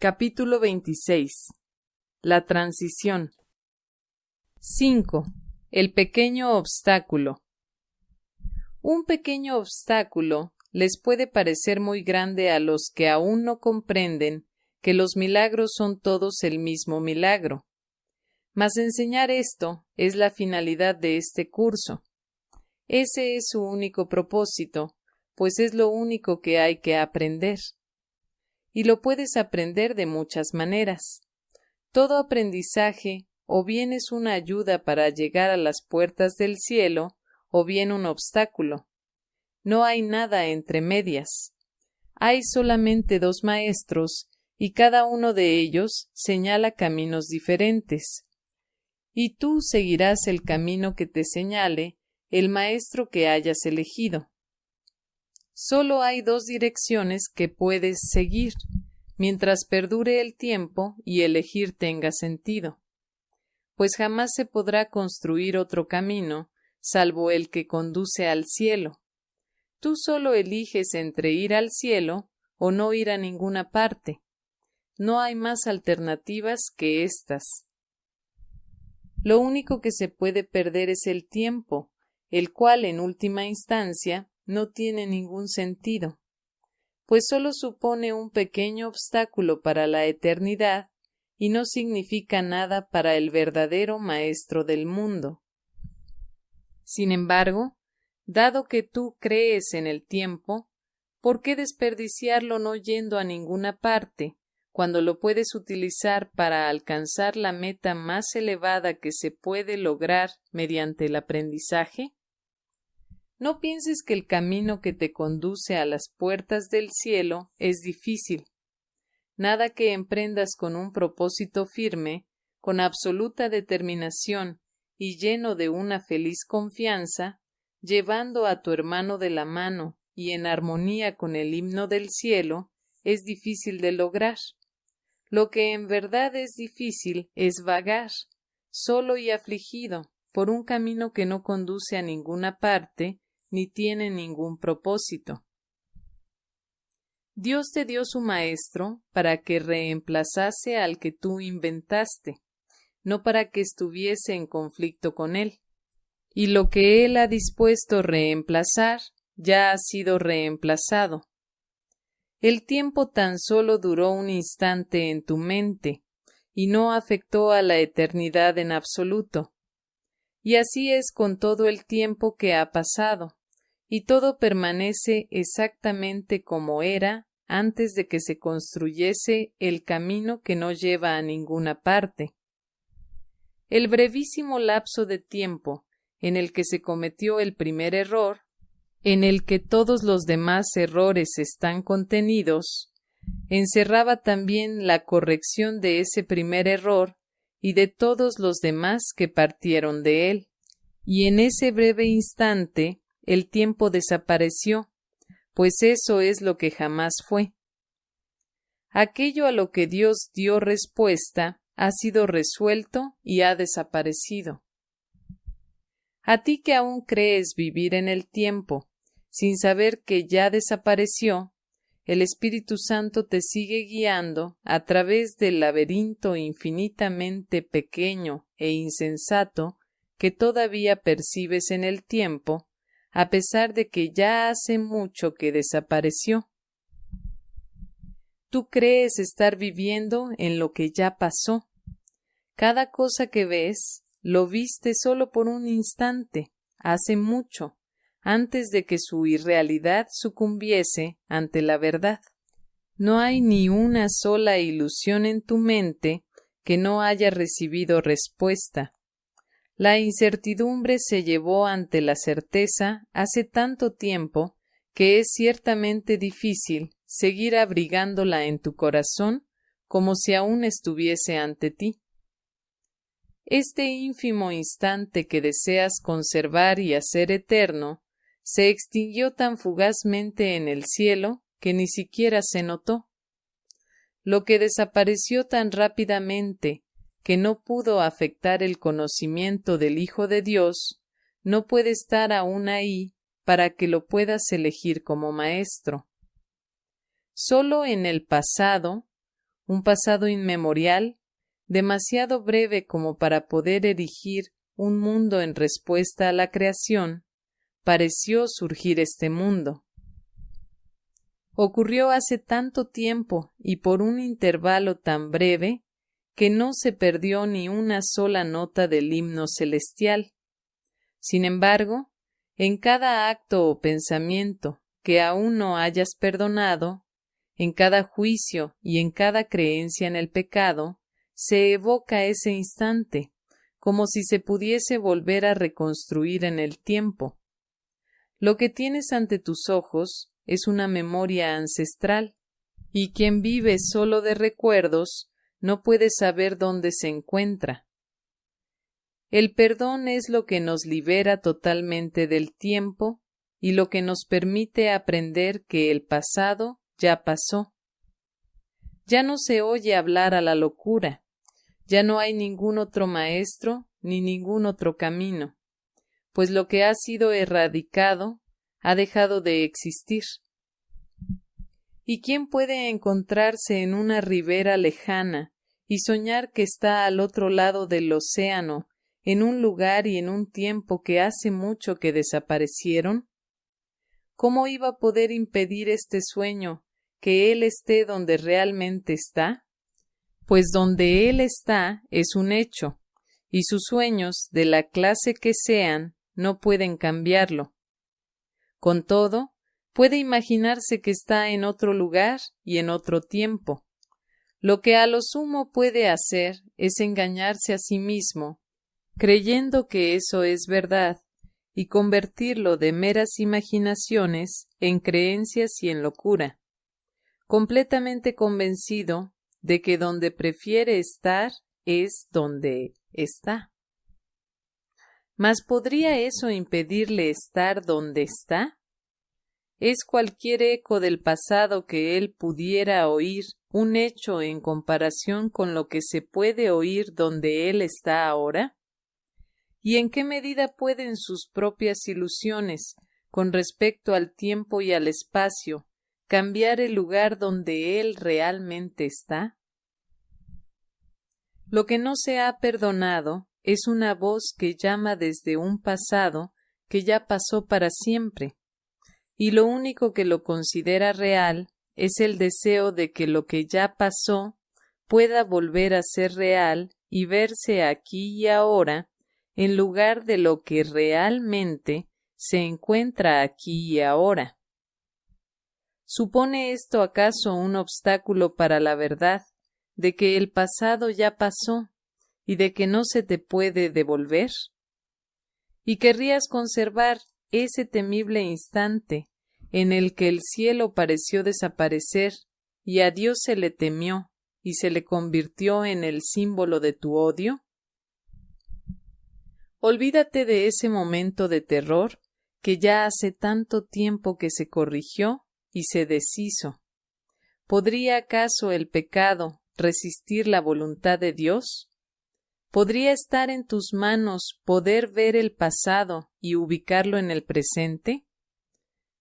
Capítulo 26 La transición 5. El pequeño obstáculo Un pequeño obstáculo les puede parecer muy grande a los que aún no comprenden que los milagros son todos el mismo milagro. Mas enseñar esto es la finalidad de este curso. Ese es su único propósito, pues es lo único que hay que aprender. Y lo puedes aprender de muchas maneras. Todo aprendizaje o bien es una ayuda para llegar a las puertas del cielo, o bien un obstáculo. No hay nada entre medias. Hay solamente dos maestros, y cada uno de ellos señala caminos diferentes. Y tú seguirás el camino que te señale el maestro que hayas elegido. Solo hay dos direcciones que puedes seguir, mientras perdure el tiempo y elegir tenga sentido, pues jamás se podrá construir otro camino salvo el que conduce al cielo. Tú solo eliges entre ir al cielo o no ir a ninguna parte. No hay más alternativas que estas. Lo único que se puede perder es el tiempo, el cual en última instancia no tiene ningún sentido, pues sólo supone un pequeño obstáculo para la eternidad y no significa nada para el verdadero Maestro del mundo. Sin embargo, dado que tú crees en el tiempo, ¿por qué desperdiciarlo no yendo a ninguna parte, cuando lo puedes utilizar para alcanzar la meta más elevada que se puede lograr mediante el aprendizaje? No pienses que el camino que te conduce a las puertas del cielo es difícil. Nada que emprendas con un propósito firme, con absoluta determinación y lleno de una feliz confianza, llevando a tu hermano de la mano y en armonía con el himno del cielo, es difícil de lograr. Lo que en verdad es difícil es vagar, solo y afligido, por un camino que no conduce a ninguna parte ni tiene ningún propósito. Dios te dio su maestro para que reemplazase al que tú inventaste, no para que estuviese en conflicto con él. Y lo que él ha dispuesto reemplazar ya ha sido reemplazado. El tiempo tan solo duró un instante en tu mente, y no afectó a la eternidad en absoluto. Y así es con todo el tiempo que ha pasado y todo permanece exactamente como era antes de que se construyese el camino que no lleva a ninguna parte. El brevísimo lapso de tiempo en el que se cometió el primer error, en el que todos los demás errores están contenidos, encerraba también la corrección de ese primer error y de todos los demás que partieron de él. Y en ese breve instante el tiempo desapareció, pues eso es lo que jamás fue. Aquello a lo que Dios dio respuesta ha sido resuelto y ha desaparecido. A ti que aún crees vivir en el tiempo, sin saber que ya desapareció, el Espíritu Santo te sigue guiando a través del laberinto infinitamente pequeño e insensato que todavía percibes en el tiempo, a pesar de que ya hace mucho que desapareció. Tú crees estar viviendo en lo que ya pasó. Cada cosa que ves lo viste solo por un instante, hace mucho, antes de que su irrealidad sucumbiese ante la verdad. No hay ni una sola ilusión en tu mente que no haya recibido respuesta. La incertidumbre se llevó ante la certeza hace tanto tiempo que es ciertamente difícil seguir abrigándola en tu corazón como si aún estuviese ante ti. Este ínfimo instante que deseas conservar y hacer eterno se extinguió tan fugazmente en el cielo que ni siquiera se notó. Lo que desapareció tan rápidamente que no pudo afectar el conocimiento del Hijo de Dios, no puede estar aún ahí para que lo puedas elegir como maestro. Solo en el pasado, un pasado inmemorial, demasiado breve como para poder erigir un mundo en respuesta a la creación, pareció surgir este mundo. Ocurrió hace tanto tiempo y por un intervalo tan breve que no se perdió ni una sola nota del himno celestial. Sin embargo, en cada acto o pensamiento que aún no hayas perdonado, en cada juicio y en cada creencia en el pecado, se evoca ese instante, como si se pudiese volver a reconstruir en el tiempo. Lo que tienes ante tus ojos es una memoria ancestral, y quien vive solo de recuerdos no puede saber dónde se encuentra. El perdón es lo que nos libera totalmente del tiempo y lo que nos permite aprender que el pasado ya pasó. Ya no se oye hablar a la locura, ya no hay ningún otro maestro ni ningún otro camino, pues lo que ha sido erradicado ha dejado de existir. ¿Y quién puede encontrarse en una ribera lejana y soñar que está al otro lado del océano, en un lugar y en un tiempo que hace mucho que desaparecieron? ¿Cómo iba a poder impedir este sueño que Él esté donde realmente está? Pues donde Él está es un hecho, y sus sueños, de la clase que sean, no pueden cambiarlo. Con todo, puede imaginarse que está en otro lugar y en otro tiempo. Lo que a lo sumo puede hacer es engañarse a sí mismo, creyendo que eso es verdad, y convertirlo de meras imaginaciones en creencias y en locura, completamente convencido de que donde prefiere estar es donde está. Mas ¿podría eso impedirle estar donde está? ¿Es cualquier eco del pasado que él pudiera oír un hecho en comparación con lo que se puede oír donde él está ahora? ¿Y en qué medida pueden sus propias ilusiones, con respecto al tiempo y al espacio, cambiar el lugar donde él realmente está? Lo que no se ha perdonado es una voz que llama desde un pasado que ya pasó para siempre, y lo único que lo considera real es el deseo de que lo que ya pasó pueda volver a ser real y verse aquí y ahora en lugar de lo que realmente se encuentra aquí y ahora. ¿Supone esto acaso un obstáculo para la verdad de que el pasado ya pasó y de que no se te puede devolver? ¿Y querrías conservar ese temible instante en el que el cielo pareció desaparecer y a Dios se le temió y se le convirtió en el símbolo de tu odio? Olvídate de ese momento de terror que ya hace tanto tiempo que se corrigió y se deshizo. ¿Podría acaso el pecado resistir la voluntad de Dios? ¿Podría estar en tus manos poder ver el pasado y ubicarlo en el presente?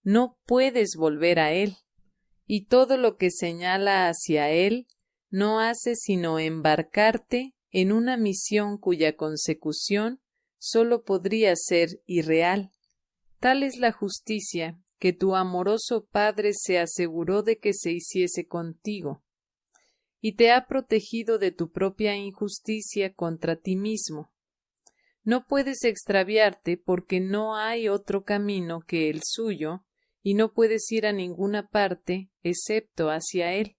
No puedes volver a él, y todo lo que señala hacia él no hace sino embarcarte en una misión cuya consecución sólo podría ser irreal. Tal es la justicia que tu amoroso Padre se aseguró de que se hiciese contigo y te ha protegido de tu propia injusticia contra ti mismo. No puedes extraviarte porque no hay otro camino que el suyo, y no puedes ir a ninguna parte excepto hacia él.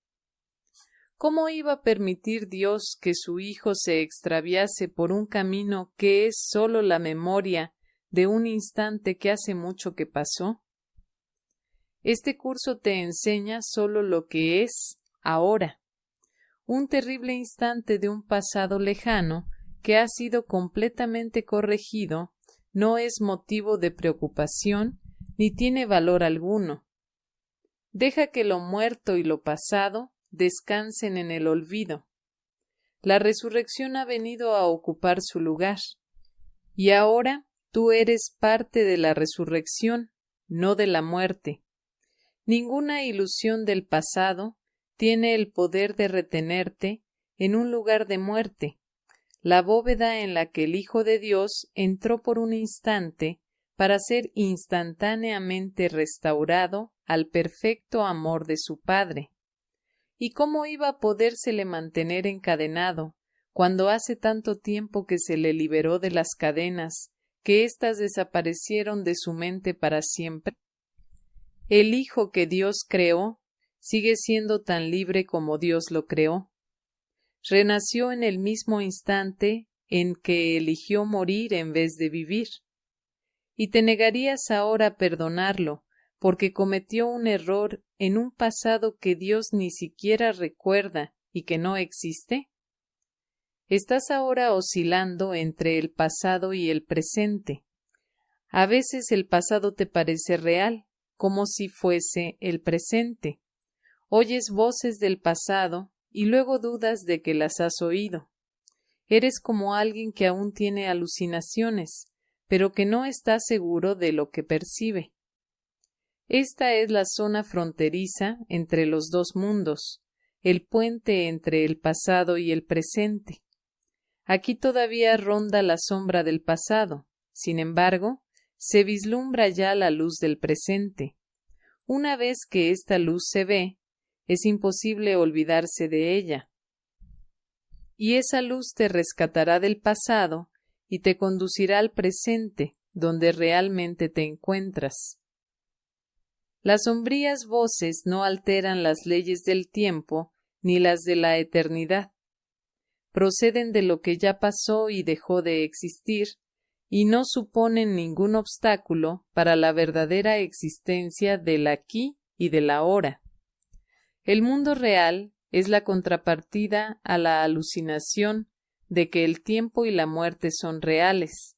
¿Cómo iba a permitir Dios que su Hijo se extraviase por un camino que es sólo la memoria de un instante que hace mucho que pasó? Este curso te enseña sólo lo que es ahora, un terrible instante de un pasado lejano que ha sido completamente corregido no es motivo de preocupación ni tiene valor alguno. Deja que lo muerto y lo pasado descansen en el olvido. La resurrección ha venido a ocupar su lugar. Y ahora tú eres parte de la resurrección, no de la muerte. Ninguna ilusión del pasado tiene el poder de retenerte en un lugar de muerte, la bóveda en la que el Hijo de Dios entró por un instante para ser instantáneamente restaurado al perfecto amor de su Padre. ¿Y cómo iba a podérsele mantener encadenado cuando hace tanto tiempo que se le liberó de las cadenas, que éstas desaparecieron de su mente para siempre? El Hijo que Dios creó sigue siendo tan libre como Dios lo creó. Renació en el mismo instante en que eligió morir en vez de vivir. Y te negarías ahora a perdonarlo, porque cometió un error en un pasado que Dios ni siquiera recuerda y que no existe? Estás ahora oscilando entre el pasado y el presente. A veces el pasado te parece real, como si fuese el presente. Oyes voces del pasado y luego dudas de que las has oído. Eres como alguien que aún tiene alucinaciones, pero que no está seguro de lo que percibe. Esta es la zona fronteriza entre los dos mundos, el puente entre el pasado y el presente. Aquí todavía ronda la sombra del pasado, sin embargo, se vislumbra ya la luz del presente. Una vez que esta luz se ve, es imposible olvidarse de ella. Y esa luz te rescatará del pasado y te conducirá al presente, donde realmente te encuentras. Las sombrías voces no alteran las leyes del tiempo ni las de la eternidad proceden de lo que ya pasó y dejó de existir, y no suponen ningún obstáculo para la verdadera existencia del aquí y del ahora. El mundo real es la contrapartida a la alucinación de que el tiempo y la muerte son reales,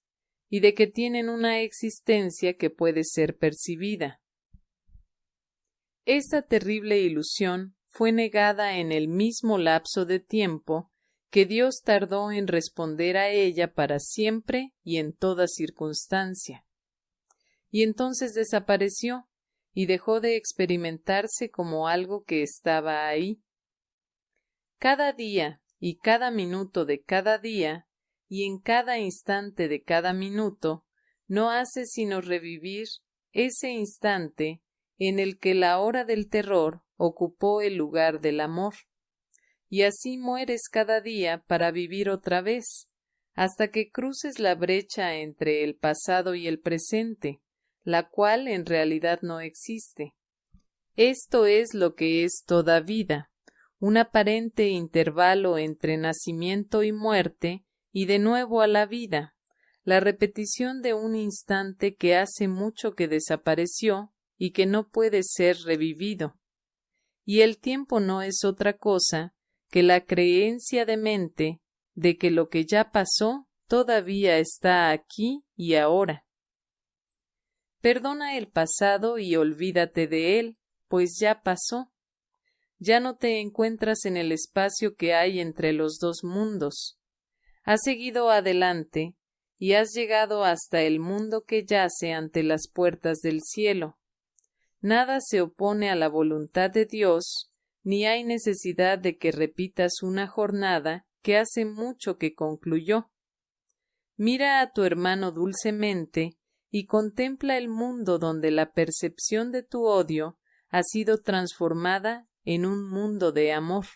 y de que tienen una existencia que puede ser percibida. Esta terrible ilusión fue negada en el mismo lapso de tiempo que Dios tardó en responder a ella para siempre y en toda circunstancia. Y entonces desapareció y dejó de experimentarse como algo que estaba ahí. Cada día y cada minuto de cada día y en cada instante de cada minuto no hace sino revivir ese instante en el que la hora del terror ocupó el lugar del amor y así mueres cada día para vivir otra vez, hasta que cruces la brecha entre el pasado y el presente, la cual en realidad no existe. Esto es lo que es toda vida, un aparente intervalo entre nacimiento y muerte y de nuevo a la vida, la repetición de un instante que hace mucho que desapareció y que no puede ser revivido. Y el tiempo no es otra cosa que la creencia de mente de que lo que ya pasó todavía está aquí y ahora. Perdona el pasado y olvídate de él, pues ya pasó. Ya no te encuentras en el espacio que hay entre los dos mundos. Has seguido adelante y has llegado hasta el mundo que yace ante las puertas del cielo. Nada se opone a la voluntad de Dios ni hay necesidad de que repitas una jornada que hace mucho que concluyó. Mira a tu hermano dulcemente y contempla el mundo donde la percepción de tu odio ha sido transformada en un mundo de amor.